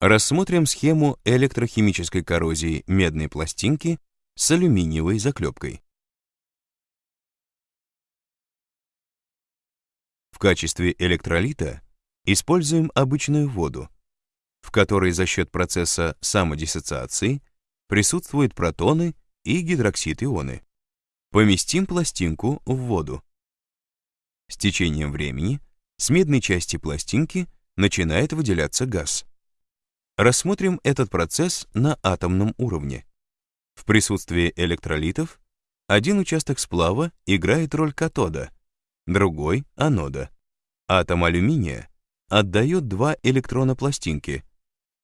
Рассмотрим схему электрохимической коррозии медной пластинки с алюминиевой заклепкой. В качестве электролита используем обычную воду, в которой за счет процесса самодиссоциации присутствуют протоны и гидроксид-ионы. Поместим пластинку в воду. С течением времени с медной части пластинки начинает выделяться газ. Рассмотрим этот процесс на атомном уровне. В присутствии электролитов один участок сплава играет роль катода, другой — анода. Атом алюминия отдает два электрона пластинки,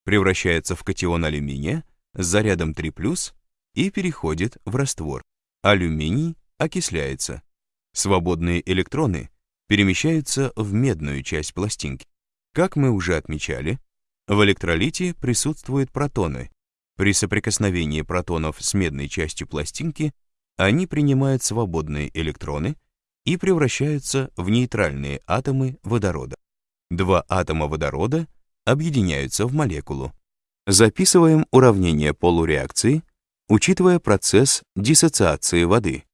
превращается в катион алюминия с зарядом 3+, и переходит в раствор. Алюминий окисляется. Свободные электроны перемещаются в медную часть пластинки. Как мы уже отмечали, в электролите присутствуют протоны. При соприкосновении протонов с медной частью пластинки они принимают свободные электроны и превращаются в нейтральные атомы водорода. Два атома водорода объединяются в молекулу. Записываем уравнение полуреакции, учитывая процесс диссоциации воды.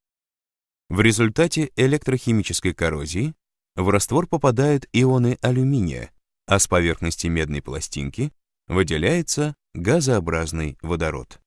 В результате электрохимической коррозии в раствор попадают ионы алюминия, а с поверхности медной пластинки выделяется газообразный водород.